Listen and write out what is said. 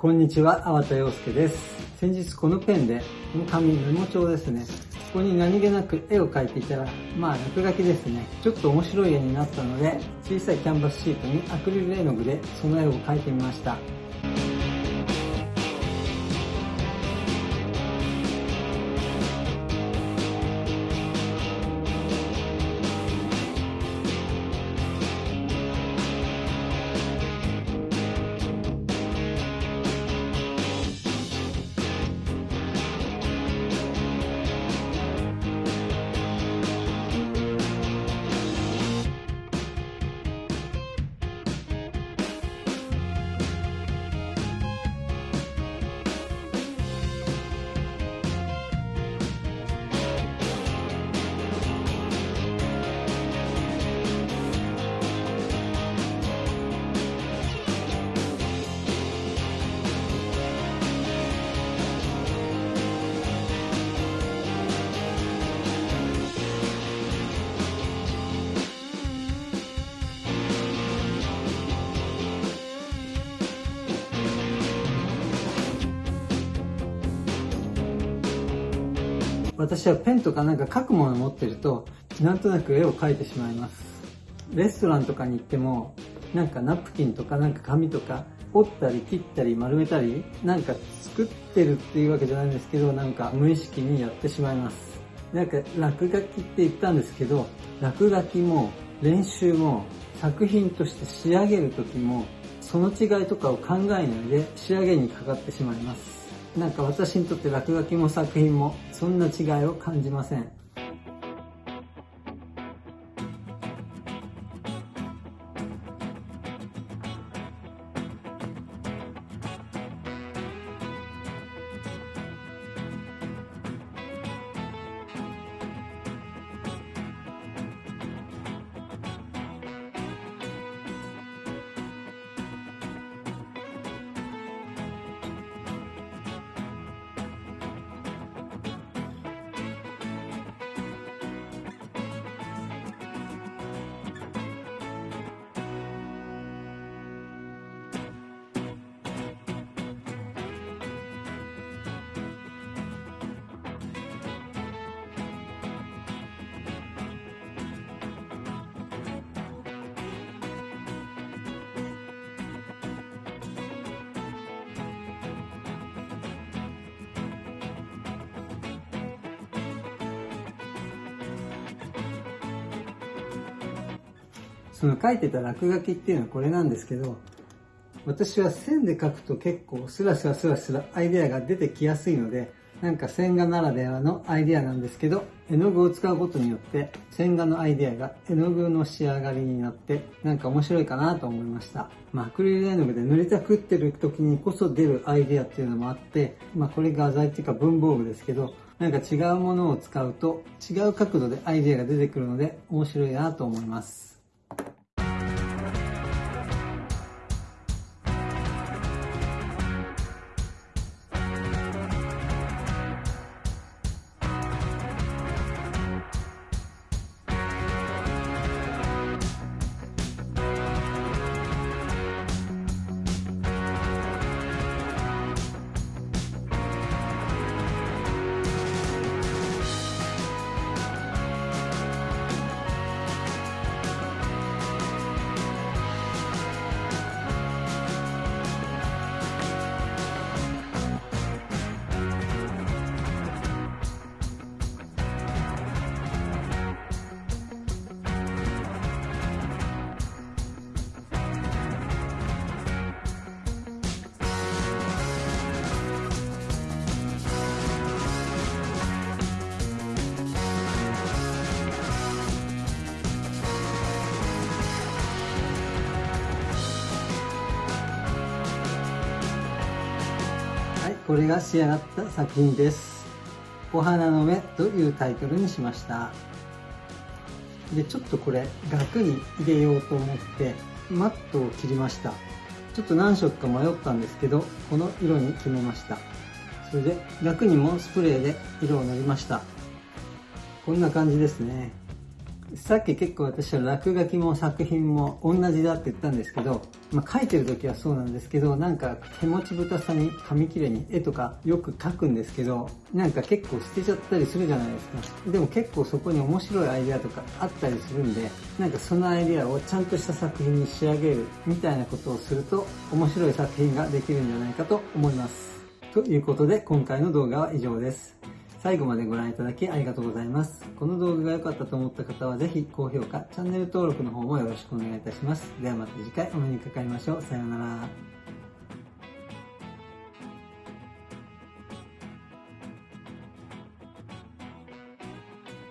こんにちは、粟田洋介です。先日このペンで、この紙メモ帳ですね。ここに何気なく絵を描いていたら、まあ落書きですね。ちょっと面白い絵になったので、小さいキャンバスシートにアクリル絵の具でその絵を描いてみました。私はペンとかなんか書くもの持ってると、なんとなく絵を描いてしまいます。レストランとかに行っても、なんかナプキンとかなんか紙とか折ったり切ったり丸めたり、なんか作ってるっていうわけじゃないんですけど、なんか無意識にやってしまいます。なんか落書きって言ったんですけど、落書きも練習も作品として仕上げる時も、その違いとかを考えないで仕上げにかかってしまいます。なんか私にとって落書きも作品もそんな違いを感じません。その書いてた落書きっていうのはこれなんですけど、私は線で書くと結構スラスラスラスラアイデアが出てきやすいので、なんか線画ならではのアイデアなんですけど、絵の具を使うことによって線画のアイデアが絵の具の仕上がりになってなんか面白いかなと思いました。まあ、アクリル絵の具で塗りたくってる時にこそ出るアイデアっていうのもあって、まあ、これ画材っていうか文房具ですけど、なんか違うものを使うと違う角度でアイデアが出てくるので面白いなと思います。これが仕上がった作品です。お花の目というタイトルにしました。で、ちょっとこれ額に入れようと思ってマットを切りました。ちょっと何色か迷ったんですけど、この色に決めました。それで額にもスプレーで色を塗りました。こんな感じですね。さっき結構私は落書きも作品も同じだって言ったんですけど、まあ、書いてる時はそうなんですけど、なんか手持ちぶたさに紙切れに絵とかよく描くんですけど、なんか結構捨てちゃったりするじゃないですか。でも結構そこに面白いアイデアとかあったりするんで、なんかそのアイデアをちゃんとした作品に仕上げるみたいなことをすると面白い作品ができるんじゃないかと思います。ということで今回の動画は以上です。最後までご覧いただきありがとうございます。この動画が良かったと思った方はぜひ高評価、チャンネル登録の方もよろしくお願いいたします。ではまた次回お目にかかりましょう。さようなら。